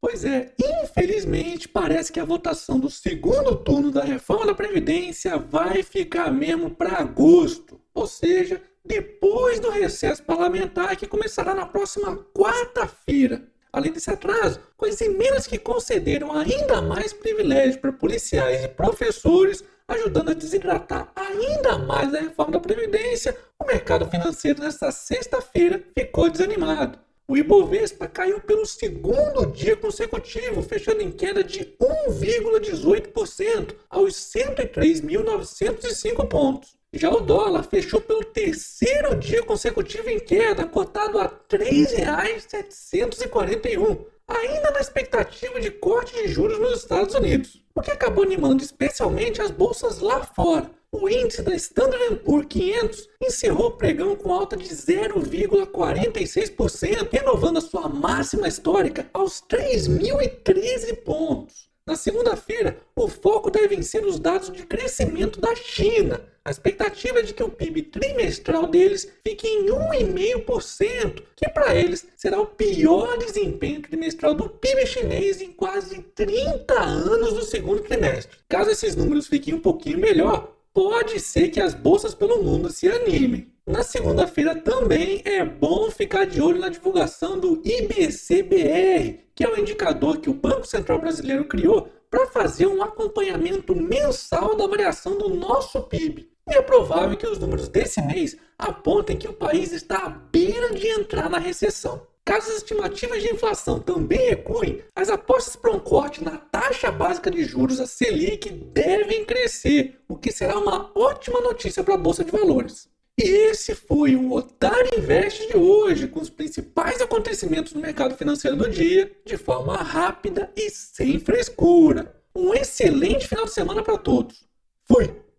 Pois é, infelizmente parece que a votação do segundo turno da reforma da Previdência vai ficar mesmo para agosto, ou seja, depois do recesso parlamentar que começará na próxima quarta-feira. Além desse atraso, com as emendas que concederam ainda mais privilégios para policiais e professores, ajudando a desidratar ainda mais a reforma da Previdência, o mercado financeiro nesta sexta-feira ficou desanimado. O Ibovespa caiu pelo segundo dia consecutivo, fechando em queda de 1,18% aos 103.905 pontos. Já o dólar fechou pelo terceiro dia consecutivo em queda, cotado a R$ 3,741, ainda na expectativa de corte de juros nos Estados Unidos, o que acabou animando especialmente as bolsas lá fora. O índice da Standard Poor's 500 encerrou o pregão com alta de 0,46%, renovando a sua máxima histórica aos 3.013 pontos. Na segunda-feira, o foco deve ser os dados de crescimento da China. A expectativa é de que o PIB trimestral deles fique em 1,5%, que para eles será o pior desempenho trimestral do PIB chinês em quase 30 anos do segundo trimestre. Caso esses números fiquem um pouquinho melhor, pode ser que as bolsas pelo mundo se animem. Na segunda-feira também é bom ficar de olho na divulgação do IBCBR, que é o indicador que o Banco Central Brasileiro criou para fazer um acompanhamento mensal da variação do nosso PIB. E é provável que os números desse mês apontem que o país está à beira de entrar na recessão. Caso as estimativas de inflação também recuem, as apostas para um corte na taxa básica de juros, a Selic, devem crescer, o que será uma ótima notícia para a Bolsa de Valores. E esse foi o Otário Invest de hoje, com os principais acontecimentos no mercado financeiro do dia, de forma rápida e sem frescura. Um excelente final de semana para todos. Fui!